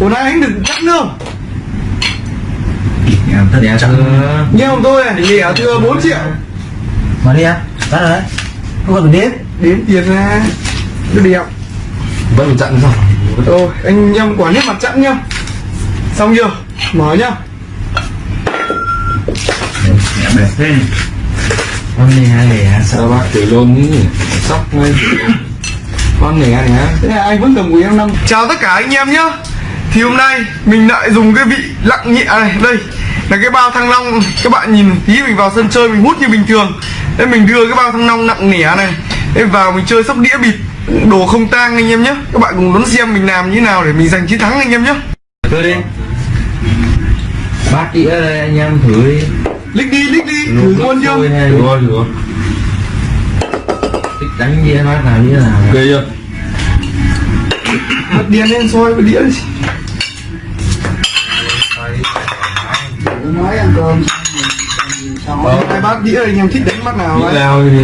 Ủa nay anh đừng chắc nữa. Không? em tất đẻ chắc. Nghe không tôi này, lẻ thừa 4 triệu. Mà đi á tắt rồi đấy. Không còn đếm Đến. Tiền ra. Nó đẹp vẫn còn chặn rồi Rồi, anh em quả nhất mặt chẵn nhá. Xong chưa? Mở nhá. Em đẹp thế. Con này lẻ sao bác tử luôn ý sóc ngay. Con này này Thế là anh vẫn cầm của em năm. Chào tất cả anh em nhá Thì hôm nay mình lại dùng cái vị lặng nhẹ này Đây là cái bao thăng long. Các bạn nhìn tí mình vào sân chơi mình hút như bình thường. Thế mình đưa cái bao thăng long nặng nẻ này Thế vào mình chơi sóc đĩa bịt Đồ không tang anh em nhé. Các bạn cùng đón xem mình làm như thế nào để mình giành chiến thắng anh em nhé. Tôi đi. Bát đĩa đây anh em thử đi. Lích đi, lích đi, thử luôn chưa rồi thích đánh đĩa bát nào đĩa nào? Ghê chưa? Bật đèn lên soi bật đĩa đi Nói ăn cơm. Xong hai bát đĩa anh em thích đánh bát nào ấy? lao đi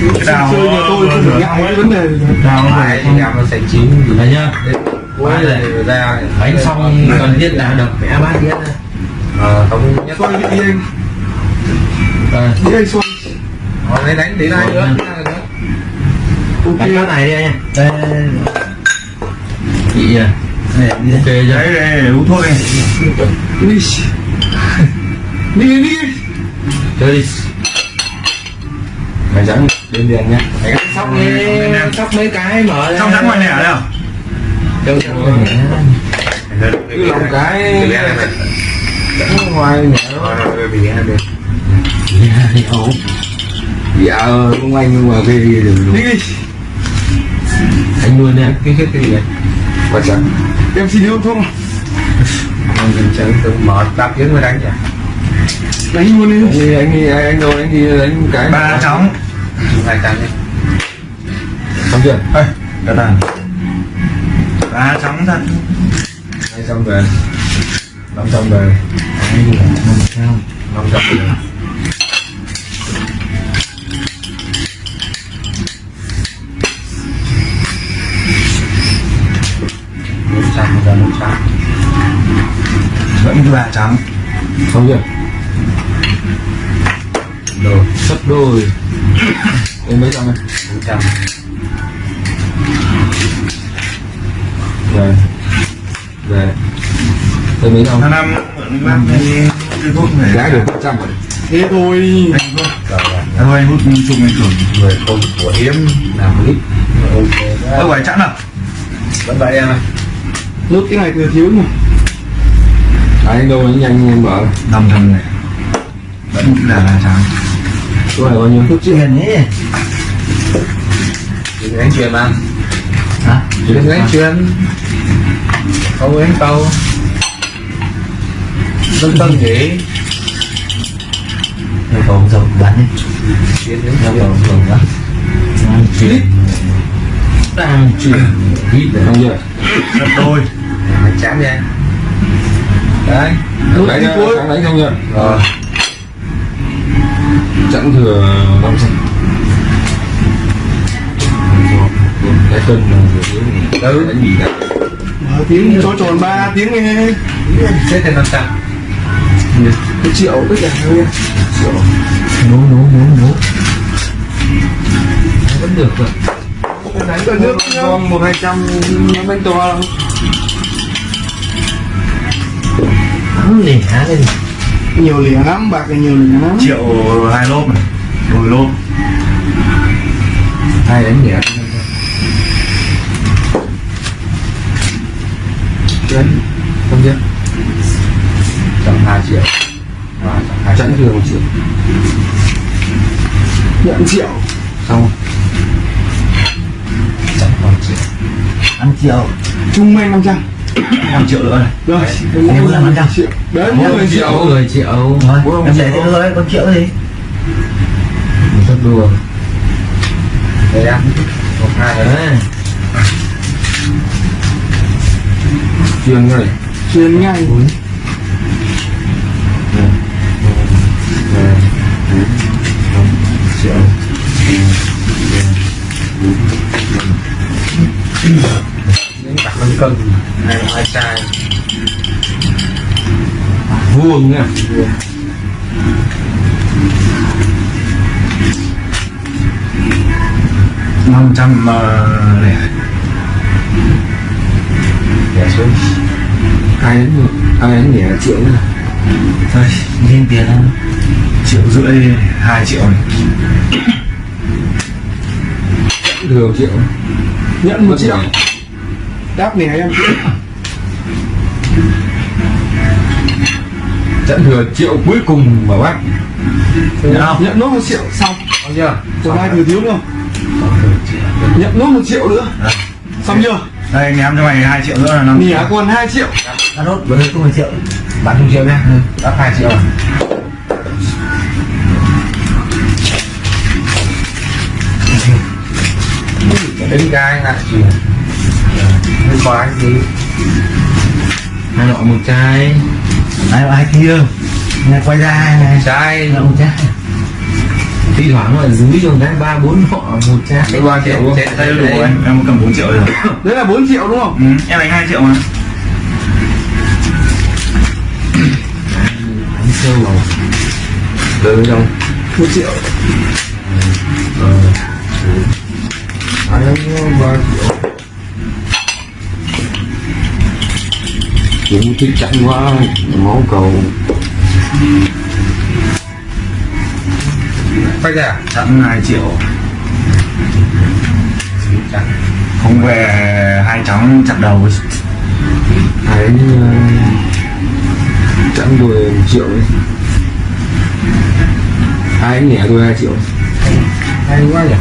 chơi nhà tôi không phải ngại cái vấn đề đào phải làm nó sẽ chín đấy nhá. Quá là ra đánh xong cần thiết là đập vẽ bát đĩa ra ờ không nhất vị đi anh? Đây Đĩa anh soi? Ờ, lấy đánh tí này nữa? Ok. Bát này đi anh. Đây chị à đây đi đấy đây uống thuốc đi Đi Đi đi. Chơi đi. Mày dẫn lên đèn nhá mày sóc mấy sóc mấy cái mở trong rắn ngoài nẻ đâu? Đâu cứ lòng cái dẫn ngoài nhẹ nó dạ không anh nhưng mà cái gì đừng Đi đi. Anh luôn nha cái cái gì vậy? Và chẳng Em xin yêu anh chẳng tự mở đáp tiếng mới đánh chả Đánh luôn đi. Anh đi anh đi anh đâu anh đi đánh cái. Ba trống. Hai trăm đi. Xong chưa? Ơi cái tàn ba trống thật hai trăm về. Năm trăm về. Năm trăm về. Một trăm một trăm vẫn ba trống xong chưa đồ sắp đôi. Em mấy trăm này bốn trăm. Về về tôi mấy trăm năm về giá được một trăm rồi. Thế thôi. Anh à, thôi anh hút chung anh thưởng người không của hiếm làm clip ok ở ngoài chẵn nào vẫn vậy em ơi. Nốt cái này thừa thiếu nhỉ anh đâu anh nhanh em năm trăm này. Vẫn là ba trống số này bao nhiêu thuốc truyền ấy. Đừng đánh truyền mà. Hả? Đừng đánh truyền không đánh câu. Tân tân nhỉ rồi còn dầu bắn đi truyền đến dầu dầu bắn đang chuyển. Đang chuyển. Hít để không chưa gấp đôi chán đi đấy. Đánh đi cuối đánh không rồi chẳng thừa năm trăm. Cái cân đấy đánh cả Mở tiếng cho tròn 3 tiếng nghe. Xếp thêm năm trăm. Một triệu tất cả thôi nấu nấu nấu nấu. Vẫn được rồi. Đánh cả nước nhá con một hai trăm. Bánh to. không lẻ đây nhiều lẻ lắm bạc là nhiều lẻ lắm. Triệu hai lốp này mười lốp. hai đánh lẻ chấn không biết. Tầm hai triệu. À, chẵn một triệu. Nhận triệu. Xong chẵn còn triệu. Ăn triệu. Trung bình năm trăm. 5 triệu nữa này rồi em muốn làm ăn trăm đấy 10 triệu 10 triệu rồi em để thế rồi con triệu gì mình sắp đùa đây em một hai đấy chuyên ngay chuyên ngay triệu đánh cả năm cân hai hai chai vuông nha. Năm trăm ờ, lẻ. Để xuống. Ai đến ai đến nhẹ triệu nữa. Thôi thêm tiền hơn triệu rưỡi hai triệu này. Thường triệu. Nhận một triệu đáp nè em. Trận thừa triệu cuối cùng mà bác. Nhận không? nhận nốt một triệu xong. Có chưa? Còn ai thừa thiếu nữa nhận nốt một triệu nữa. Xong chưa? Đây ném cho mày hai triệu nữa là năm nỉ còn 2 triệu. Đã nốt với không một triệu. Bán không triệu nhé đắt hai triệu đến cái lại quá cái gì hai loại một chai. Hai hai kia. Nghe quay ra này. Chai. Là một chai. Thi thoảng là dưới trong cái ba bốn họ một chai. Ba triệu luôn. Đây đủ em cầm 4 triệu rồi. Đấy là 4 triệu đúng không? Ừ, em đánh 2 triệu mà. Đánh sâu vào. Từ trong một triệu. Ai đến ba triệu cũng thích chặn quá máu cầu. Quay ra chẵn 2 triệu. Không về hai cháu chặt đầu. Chặn tôi một triệu ấy ai đến nhẹ tôi hai triệu. Hay quá nhỉ?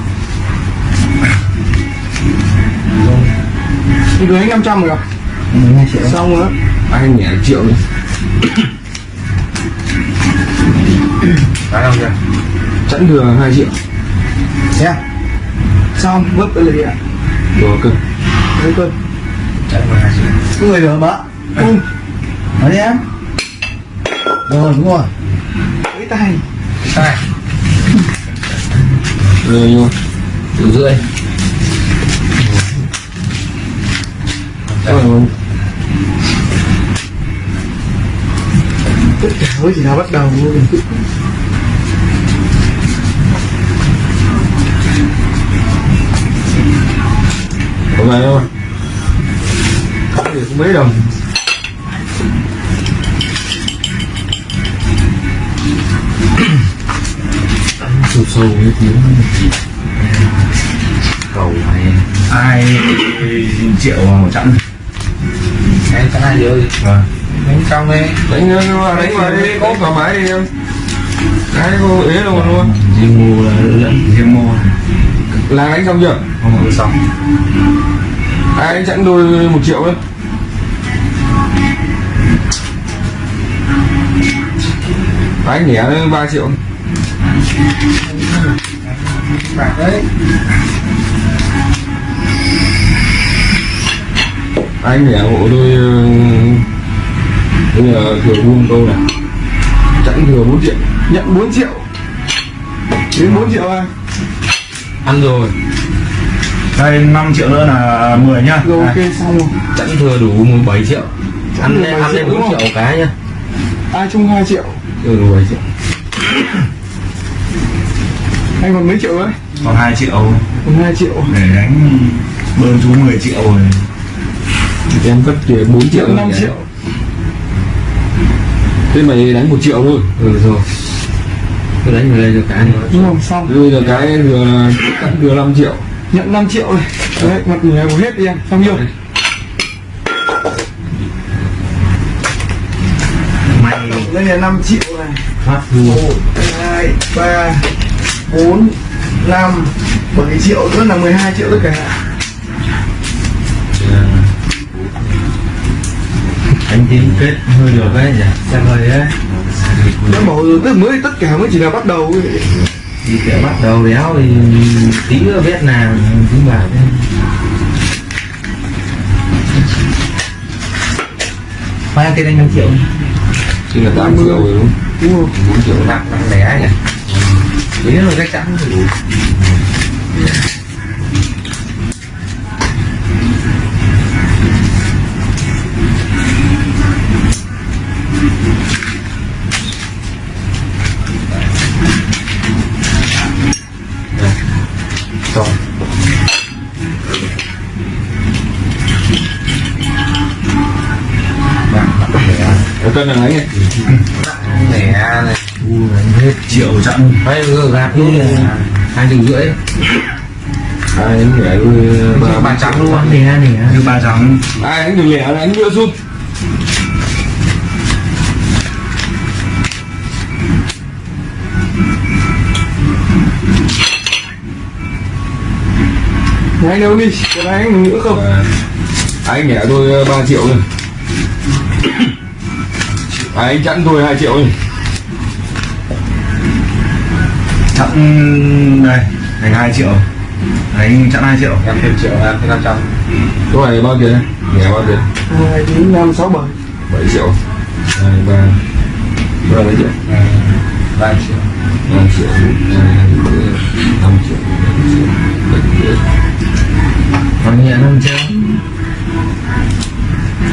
Thì đưa anh 500 rồi à? triệu xong rồi. Ai đến nhẹ triệu đi. Phải không nhỉ? Chặn thừa hai triệu. Xem xong vứt cái lì ạ. Đồ cơ đấy cơ chạy vào hai triệu. Cái người được bạ cung nói đi em. Rồi đúng rồi. Với tay. Sai rồi triệu rưỡi. Mà tất cả mới chỉ là bắt đầu thôi có về không có thì cũng mấy đồng. Sâu sâu như thế cầu này. Hai triệu một chẵn cái cái triệu. Gì vâng đánh trong đi đánh vào đánh vào đi có thoải mái đi em. Cái cô ế luôn luôn. Riêng mua là lẫn riêng mua. Là đánh xong chưa? Không được xong. Ai đánh chặn đôi một triệu đấy? Anh nhẻ ba triệu. Bạc đấy anh nhẻ hộ đôi ờ, bây giờ thừa buông câu này. Chặn thừa 4 triệu. Nhận 4 triệu. Đến 4 triệu anh ăn rồi. Đây 5 triệu nữa là 10 nhá. Rồi ok xong rồi. Chẵn thừa đủ 17 triệu. Ăn thừa lên 17 ăn lên triệu, đúng 4 không? triệu cái nhá. Ai chung 2 triệu? Thừa đủ 7 triệu. Anh còn mấy triệu đấy còn 2 triệu. Còn 2 triệu. Để đánh bơm chú 10 triệu rồi. Em cất thì 4 triệu nhận 5 rồi. triệu thế mày đánh một triệu thôi. Ừ rồi. Cứ đánh vào đây cho cái đúng không xong. Bây giờ cái chặn thừa 5 triệu. Nhận 5 triệu này đấy mặt nhảy của hết đi em xong chưa? Mày. Đây là 5 triệu này. Phát luôn 1, 2, 3, 4, 5, 7 triệu nữa là 12 triệu tất cả anh tin kết hơi được đấy nhỉ? Xem hơi đấy. Nó bảo rồi tức mới tất cả mới chỉ là bắt đầu ấy. đi kiểu bắt đầu đéo thì tí nữa biết nào tính bảo thế. Khoai tiền anh 5 triệu. Thì là 8 triệu rồi đúng không? đúng không 4 triệu. Nặng nặng đẻ nhỉ? Tí nữa chắc chắn thì đủ chặn vừa gạt luôn hai triệu rưỡi. Ai đánh lẻ ba ba trắng luôn. nè nè. Như ba trắng. Ai đánh được lẻ là đánh vừa rút anh đâu đi? Cái này anh nữa không? Và anh lẻ đôi 3 triệu rồi. À, anh chẵn thôi 2 triệu rồi đây thành hai triệu. Đánh chặn hai triệu. Em thêm triệu em thêm năm trăm. Số này bao tiền? Lẻ bao tiền? hai chín năm sáu bảy. 7 triệu. 2, 3 3 mấy triệu? ba triệu. 5 triệu. 5 triệu. 7 triệu. Còn nhẹ năm triệu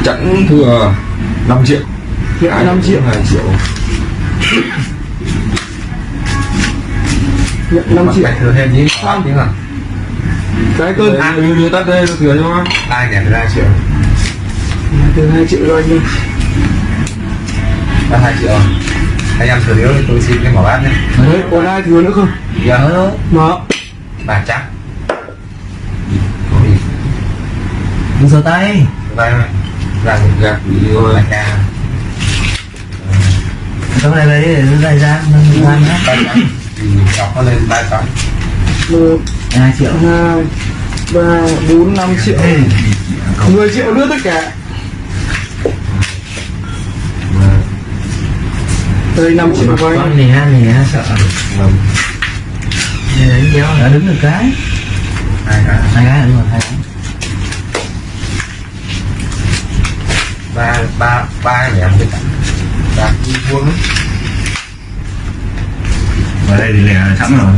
chẵn thừa 5 triệu. Hiện năm triệu 2 triệu nhận năm triệu. phải thừa thêm chứ ba tiếng à? Cái cơn Đây, đưa, đưa tắt đây, thừa cho nó ba nhẹ ba triệu? Từ hai triệu rồi anh ba hai triệu anh em thừa thiếu thì tôi xin cái mỏ bát nhé. Đấy còn ai thừa nữa không? Giờ mà ba trắng đừng giơ tay. Đây ra gạt bị rồi lại ra cái này lấy để lấy ra. Nâng ra đọc nó lên ba trắng một hai triệu hai ba bốn năm triệu. 10 triệu nữa tất cả. Đây 5 triệu anh con nè nè sợ. Năm Nè, đánh đéo đã đứng được cái. Hai cái hai cái đúng rồi hai cái. Ba ba ba nhẹ một cái ba vuông. Vào đây thì lẻ sẵn rồi.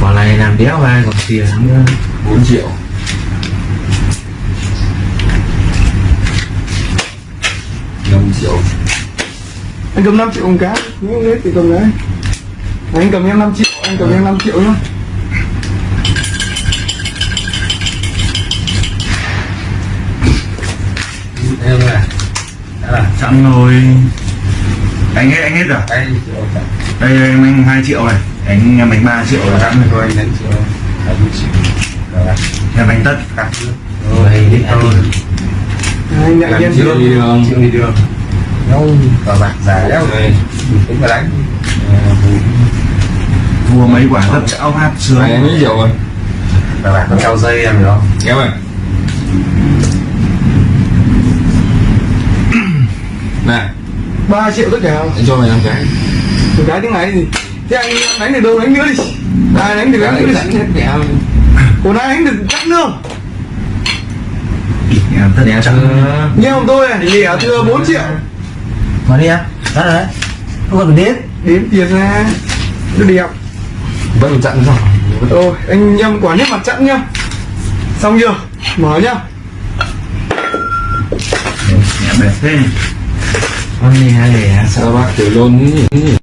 Quả này làm đéo vai còn tiền nữa. 4 triệu. Năm triệu. Anh cầm 5 triệu một cái những hết thì cầm đấy. Anh cầm em 5 triệu anh cầm em 5 triệu nhá. Em này. Đó là sẵn rồi anh hết anh hết rồi? Chẵn đây anh anh hai triệu này. Anh em đánh ba triệu rồi. Sẵn rồi anh đánh triệu. Em đánh tất. Cắt rồi anh nhận em triệu đi đường. Triệu đi đường. Nhau cờ bạc dài đéo này tính mà đánh. Vua mấy quả tất chảo hát sướng. Mấy triệu rồi. Cờ bạc dây em không? Kéo này 3 triệu tất cả. Anh cho mày năm cái. Một cái tiếng này gì thế anh đánh được đâu đánh nữa đi. Ai đánh được đánh nữa đi. còn ai đánh được chắc nữa. Không? tất đéo chẳng như ông tôi này lẻ thừa 4 triệu. Mà đi em đó đấy không cần đến đếm. Tiền ra. Nó đẹp vẫn chặn rồi rồi anh nhâm quả nếp mặt chặn nhá. Xong chưa? Mở nhá. Đẹp thế Ăn đi hai lẻ sao bác tiểu luôn